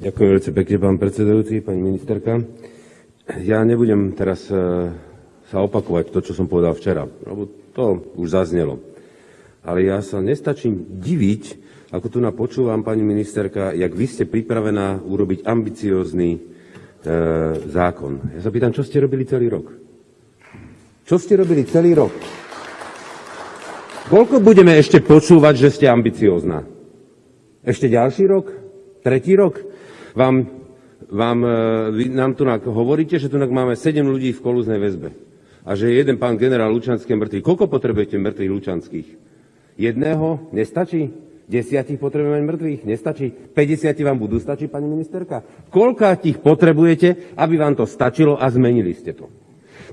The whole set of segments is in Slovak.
Ďakujem veľmi pekne, pán predsedajúci, pani ministerka. Ja nebudem teraz e, sa opakovať to, čo som povedal včera, lebo to už zaznelo. Ale ja sa nestačím diviť, ako tu napočúvam, pani ministerka, jak vy ste pripravená urobiť ambiciózny e, zákon. Ja sa pýtam, čo ste robili celý rok? Čo ste robili celý rok? Koľko budeme ešte počúvať, že ste ambiciózna? Ešte ďalší rok? Tretí rok? Vám, vám, e, vy nám tu hovoríte, že tu máme 7 ľudí v kolúznej väzbe a že je jeden pán generál Lučanský mŕtvý. Koľko potrebujete mŕtvych Lučanských? Jedného? Nestačí? Desiatich potrebujeme mŕtvych? Nestačí? 50 vám budú stačiť, pani ministerka? Koľko tých potrebujete, aby vám to stačilo a zmenili ste to?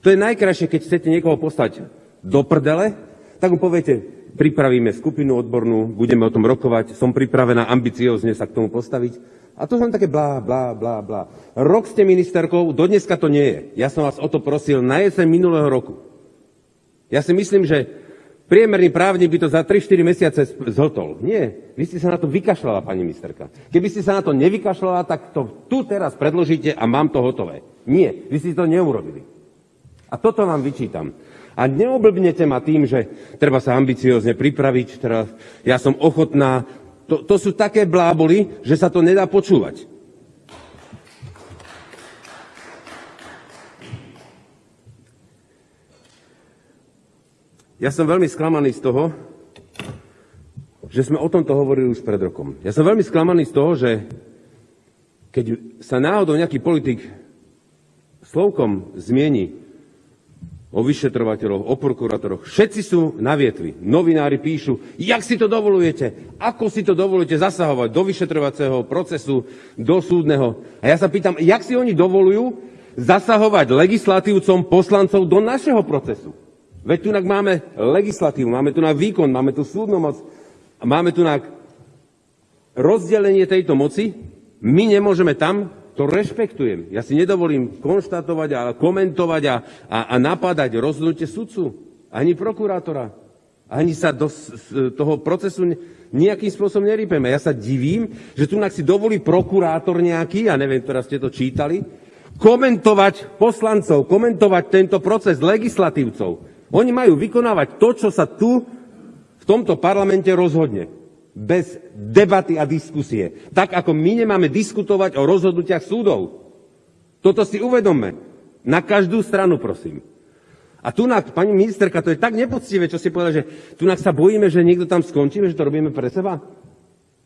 To je najkrajšie, keď chcete niekoho postať do prdele, tak mu poviete, pripravíme skupinu odbornú, budeme o tom rokovať, som pripravená ambiciozne sa k tomu postaviť a to som také blá, blá, blá, blá. Rok ste ministerkou, do dneska to nie je. Ja som vás o to prosil na jeseň minulého roku. Ja si myslím, že priemerný právnik by to za 3-4 mesiace zhotol. Nie, vy ste sa na to vykašľala, pani ministerka. Keby ste sa na to nevykašľala, tak to tu teraz predložíte a mám to hotové. Nie, vy ste to neurobili. A toto vám vyčítam. A neoblbnete ma tým, že treba sa ambiciozne pripraviť, teda ja som ochotná to, to sú také bláboli, že sa to nedá počúvať. Ja som veľmi sklamaný z toho, že sme o tomto hovorili už pred rokom. Ja som veľmi sklamaný z toho, že keď sa náhodou nejaký politik slovkom zmieni o vyšetrovateľoch, o prokurátoroch. Všetci sú na vietvi. Novinári píšu, jak si to dovolujete, ako si to dovolujete zasahovať do vyšetrovacieho procesu, do súdneho. A ja sa pýtam, jak si oni dovolujú zasahovať legislatívcom, poslancov do našeho procesu. Veď tu máme legislatívu, máme tu výkon, máme tu súdnu moc, máme tu na rozdelenie tejto moci. My nemôžeme tam to rešpektujem. Ja si nedovolím konštatovať a komentovať a, a, a napadať rozhodnutie sudcu, ani prokurátora. Ani sa do toho procesu nejakým spôsobom nerýpeme. Ja sa divím, že tu si dovolí prokurátor nejaký, ja neviem, teraz ste to čítali, komentovať poslancov, komentovať tento proces legislatívcov. Oni majú vykonávať to, čo sa tu v tomto parlamente rozhodne bez debaty a diskusie. Tak ako my nemáme diskutovať o rozhodnutiach súdov. Toto si uvedomme. Na každú stranu, prosím. A tu, pani ministerka, to je tak nepoctivé, čo si povedal, že tu sa bojíme, že niekto tam skončíme, že to robíme pre seba.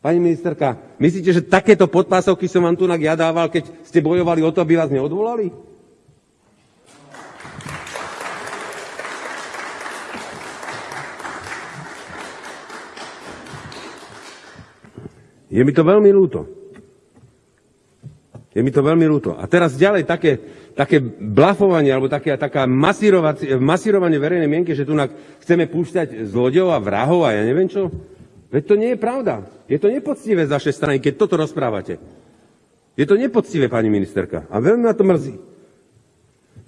Pani ministerka, myslíte, že takéto podpásovky som vám tu ja dával, keď ste bojovali o to, aby vás neodvolali? Je mi to veľmi ľúto. Je mi to veľmi ľúto. A teraz ďalej také, také blafovanie, alebo také, taká masírovanie verejnej mienky, že tu chceme púšťať zlodejov a vrahov a ja neviem čo. Veď to nie je pravda. Je to nepoctivé z vašej strany, keď toto rozprávate. Je to nepoctivé, pani ministerka. A veľmi ma to mrzí.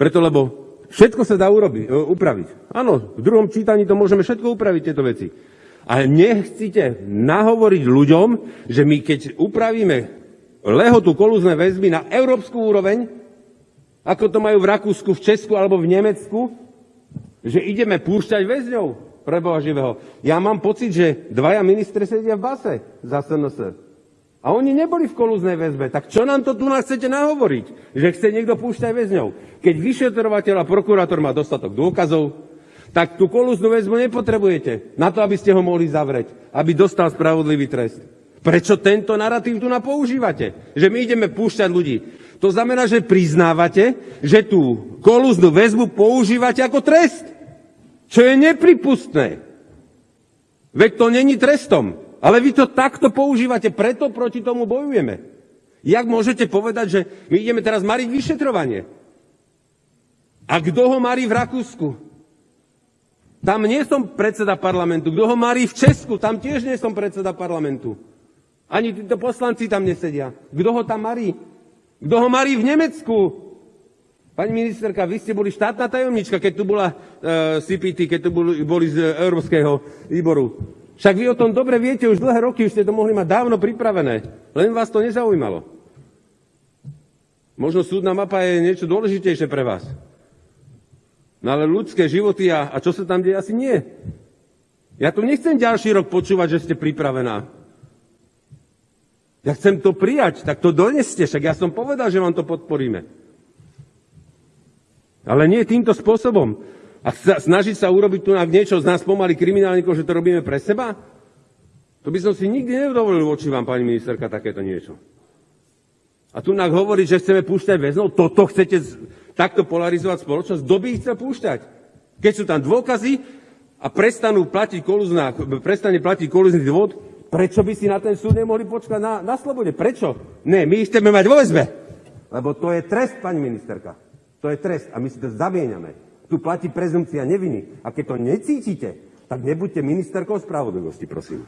Preto, lebo všetko sa dá urobiť, upraviť. Áno, v druhom čítaní to môžeme všetko upraviť, tieto veci. Ale nechcite nahovoriť ľuďom, že my keď upravíme lehotu kolúzne väzby na európsku úroveň, ako to majú v Rakúsku, v Česku alebo v Nemecku, že ideme púšťať väzňov pre Boha živého. Ja mám pocit, že dvaja ministri sedia v base za SNS. A oni neboli v kolúznej väzbe. Tak čo nám to tu nás chcete nahovoriť? Že chce niekto púšťať väzňov? Keď vyšetrovateľ a prokurátor má dostatok dôkazov, tak tú kolúznu väzbu nepotrebujete na to, aby ste ho mohli zavrieť, aby dostal spravodlivý trest. Prečo tento narratív tu napoužívate? Že my ideme púšťať ľudí. To znamená, že priznávate, že tú kolúznu väzbu používate ako trest. Čo je nepripustné. Veď to není trestom. Ale vy to takto používate, preto proti tomu bojujeme. Jak môžete povedať, že my ideme teraz mariť vyšetrovanie? A kto ho marí v Rakúsku? Tam nie som predseda parlamentu. Kto ho marí v Česku, tam tiež nie som predseda parlamentu. Ani títo poslanci tam nesedia. Kto ho tam marí? Kto ho marí v Nemecku? Pani ministerka, vy ste boli štátna tajomnička, keď tu bola e, CPT, keď tu boli, boli z Európskeho výboru. Však vy o tom dobre viete, už dlhé roky už ste to mohli mať dávno pripravené. Len vás to nezaujímalo. Možno súdna mapa je niečo dôležitejšie pre vás. No ale ľudské životy a, a čo sa tam deje, asi nie. Ja tu nechcem ďalší rok počúvať, že ste pripravená. Ja chcem to prijať, tak to doneste, však ja som povedal, že vám to podporíme. Ale nie týmto spôsobom. A snažiť sa urobiť tu niečo z nás pomaly kriminálnikov, že to robíme pre seba? To by som si nikdy nedovolil voči vám, pani ministerka, takéto niečo. A tu nám hovorí, že chceme púšťať väznov. Toto chcete takto polarizovať spoločnosť? Kto by ich chcel púšťať? Keď sú tam dôkazy a prestanú platiť koluzná, prestane platiť koluzný dôvod, prečo by si na ten súd nemohli počkať na, na slobode? Prečo? Ne, my ich chceme mať vo väzbe. Lebo to je trest, pani ministerka. To je trest a my si to zamieňame. Tu platí prezumcia neviny. A keď to necítite, tak nebuďte ministerkou spravodlivosti, prosím.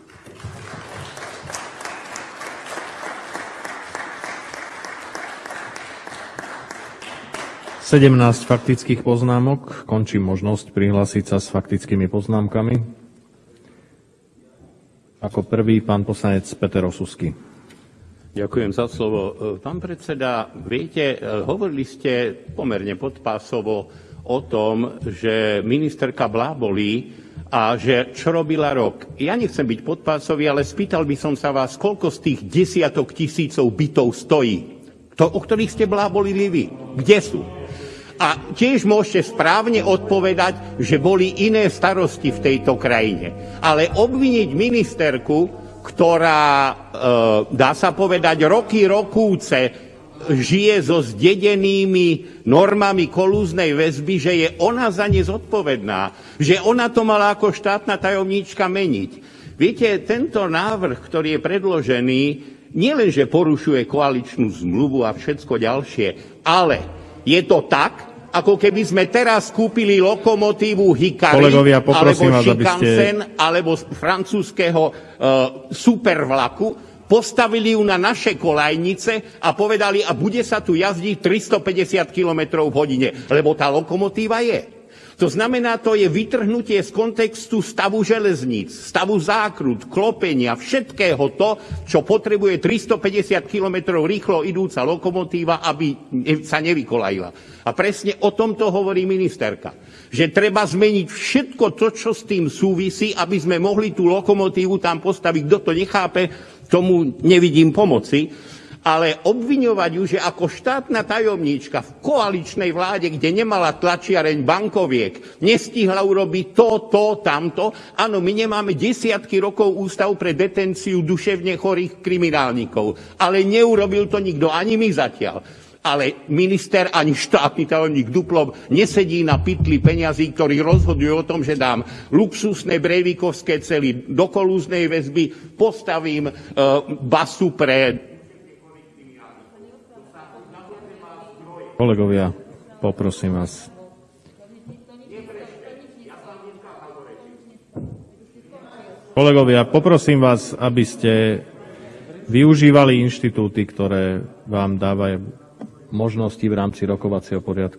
Sedemnáct faktických poznámok. Končím možnosť prihlásiť sa s faktickými poznámkami. Ako prvý pán poslanec Peter Osusky. Ďakujem za slovo. Pán predseda, viete, hovorili ste pomerne podpásovo o tom, že ministerka blábolí a že čo robila rok. Ja nechcem byť podpásový, ale spýtal by som sa vás, koľko z tých desiatok tisícov bytov stojí, to, o ktorých ste blábolili vy. Kde sú? A tiež môžete správne odpovedať, že boli iné starosti v tejto krajine. Ale obviniť ministerku, ktorá, e, dá sa povedať, roky, rokúce žije so zdedenými normami kolúznej väzby, že je ona za ne zodpovedná, že ona to mala ako štátna tajomníčka meniť. Viete, tento návrh, ktorý je predložený, nielenže porušuje koaličnú zmluvu a všetko ďalšie, ale je to tak, ako keby sme teraz kúpili lokomotívu Hikari, Kolegovia, alebo Shinkansen, ste... alebo z francúzského uh, supervlaku, postavili ju na naše kolajnice a povedali, a bude sa tu jazdiť 350 km v hodine, lebo tá lokomotíva je. To znamená, to je vytrhnutie z kontextu stavu železníc, stavu zákrut, klopenia, všetkého to, čo potrebuje 350 km rýchlo idúca lokomotíva, aby sa nevykolajila. A presne o tomto hovorí ministerka. Že treba zmeniť všetko to, čo s tým súvisí, aby sme mohli tú lokomotívu tam postaviť. Kto to nechápe, tomu nevidím pomoci, ale obviňovať ju, že ako štátna tajomníčka v koaličnej vláde, kde nemala tlačiareň bankoviek, nestihla urobiť to, to, tamto. Áno, my nemáme desiatky rokov ústav pre detenciu duševne chorých kriminálnikov, ale neurobil to nikto, ani my zatiaľ ale minister ani štátny tajomník Duplov nesedí na pytli peňazí, ktorý rozhoduje o tom, že dám luxusné brejvikovské cely do kolúznej väzby, postavím e, basu pre... Kolegovia, poprosím vás. Kolegovia, poprosím vás, aby ste využívali inštitúty, ktoré vám dávajú možnosti v rámci rokovacieho poriadku.